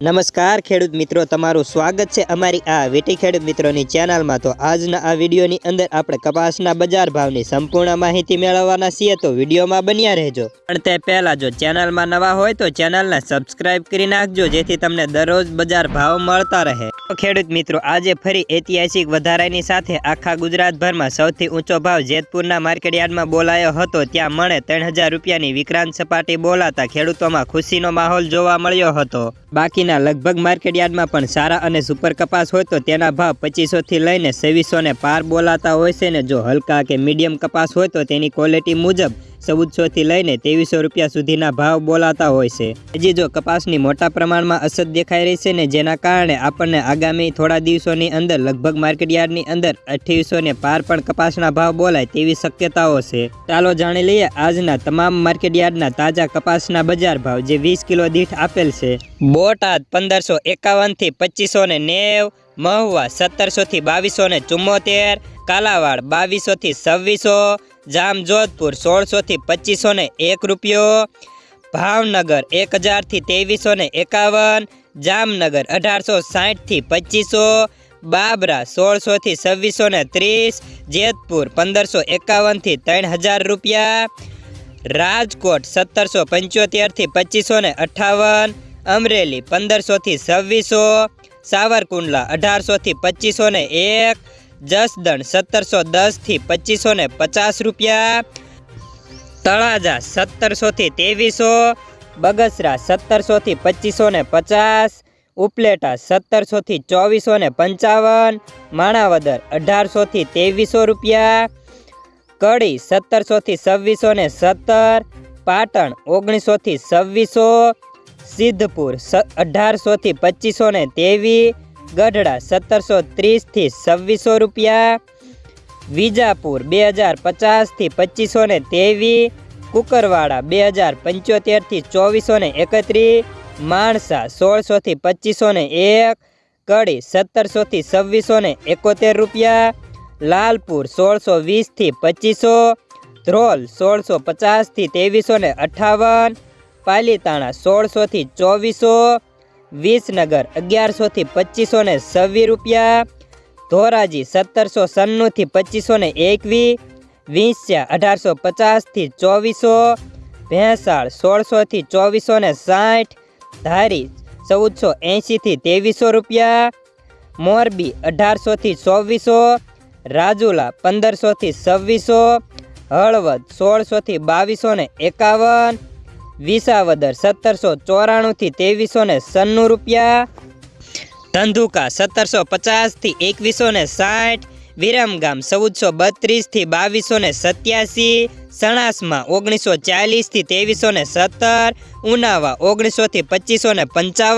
નમસ્કાર, ખેડૂત મિત્રો, તમારું સ્વાગત છે અમારી આ વીટી ખેડૂત મિત્રોની ચેનલમાં. તો આજના આ વિડીયોની અંદર આપણે કપાસના બજાર ભાવની સંપૂર્ણ માહિતી મેળવવાના છીએ, તો વિડીયોમાં બન્યા રહેજો. પણ તે પહેલાં જો ચેનલમાં નવા હોય, તો ચેનલને સબસ્ક્રાઇબ કરી નાખજો, જેથી તમને દરરોજ બજાર ભાવ મળતા રહે. ખેડૂત મિત્રો, આજે ફરી ઐતિહાસિક વધારાની સાથે આખા ગુજરાતભરમાં સૌથી ઊંચો ભાવ જેતપુરના માર્કેટયાર્ડમાં બોલાયો હતો. ત્યાં મણે ત્રણ હજાર રૂપિયાની વિક્રાંત સપાટી બોલાતા ખેડૂતોમાં ખુશીનો માહોલ જોવા મળ્યો હતો. બાકીના લગભગ માર્કેટયાર્ડમાં પણ સારા અને સુપર કપાસ હોય તો તેના ભાવ પચીસોથી લઈને છવ્વીસોને પાર બોલાતા હોય છે ને જો હલકા કે મીડિયમ કપાસ હોય તો તેની ક્વોલિટી મુજબ ચૌદસોથી લઈને ત્રેવીસો રૂપિયા સુધીના ભાવ બોલાતા હોય છે. હજી જો કપાસની મોટા પ્રમાણમાં અસર દેખાઈ રહી છે ને જેના કારણે આપણને આગામી થોડા દિવસોની અંદર, લગભગ માર્કેટયાર્ડની અંદર અઠ્યાવીસો ને પાર પણ કપાસના ભાવ બોલાય તેવી શક્યતાઓ છે. ચાલો જાણી લઈએ આજના તમામ માર્કેટયાર્ડના તાજા કપાસના બજાર ભાવ જે વીસ કિલો દીઠ આપેલ છે. બોટાદ પંદરસો એકાવનથી પચીસો ને નેવ મહુવા સત્તરસોથી બાવીસો ને ચુમ્મોતેર, કાલાવાડ બાવીસોથી છવ્વીસો, જામજોધપુર સોળસોથી પચીસો ને એક રૂપિયો, ભાવનગર એક હજારથી ત્રેવીસો ને એકાવન, જામનગર અઢારસો સાઠથી પચીસો, બાબરા સોળસોથી છવ્વીસો ને ત્રીસ, જેતપુર પંદરસો એકાવનથી ત્રણ હજાર રૂપિયા, રાજકોટ સત્તરસો પંચોતેરથી પચીસો ને અઠ્ઠાવન અમરેલી પંદરસોથી છવ્વીસો સાવરકુંડલા અઢારસોથી પચીસો ને એક, જસદણ સત્તરસો દસથી પચીસો ને પચાસ રૂપિયા, તળાજા સત્તરસોથી ત્રેવીસો, બગસરા સત્તરસોથી પચીસો ને પચાસ, ઉપલેટા સત્તરસોથી ચોવીસો ને પંચાવન, માણાવદર અઢારસોથી ત્રેવીસો રૂપિયા, કડી સત્તરસોથી છવ્વીસો ને સત્તર, પાટણ ઓગણીસોથી છવ્વીસો સિદ્ધપુર અઢારસોથી પચીસો ને ત્રેવીસ ગઢડા સત્તરસો ત્રીસથી છવ્વીસો રૂપિયા, વિજાપુર બે હજાર પચાસથી પચીસો ને ત્રેવીસ કુકરવાડા બે હજાર પંચોતેરથી ચોવીસો ને એકત્રીસ માણસા સોળસોથી પચીસો ને એક, કડી સત્તરસોથી છવ્વીસો ને એકોતેર રૂપિયા, લાલપુર સોળસો વીસથી પચીસો, ધ્રોલ સોળસો પચાસથી ત્રેવીસો ને અઠ્ઠાવન પાલીતાણા સોળસોથી ચોવીસો, વિસનગર અગિયારસોથી પચીસો ને છવ્વીસ રૂપિયા, ધોરાજી સત્તરસો સન્નુંથી પચીસો ને એકવીસ, વિંસ્યા અઢારસો પચાસથી ચોવીસો, ભેંસાળ સોળસોથી ચોવીસો ને સાઠ, ધારી ચૌદસો એંશીથી ત્રેવીસો રૂપિયા, મોરબી અઢારસોથી ચોવીસો, રાજુલા પંદરસોથી છવ્વીસો, હળવદ સોળસોથી બાવીસો ને એકાવન વિસાવદર સત્તરસો ચોરાણુંથી ત્રેવીસો ને સન્નું રૂપિયા. ધંધુકા સત્તરસો પચાસથી એકવીસો ને સાઠ. વિરમગામ ચૌદસો બત્રીસથી બાવીસો ને સત્યાસી. સણાસમાં ઓગણીસો ચાલીસથી ત્રેવીસો ને સત્તર. ઉનાવા ઓગણીસોથી પચીસો ને પંચાવન.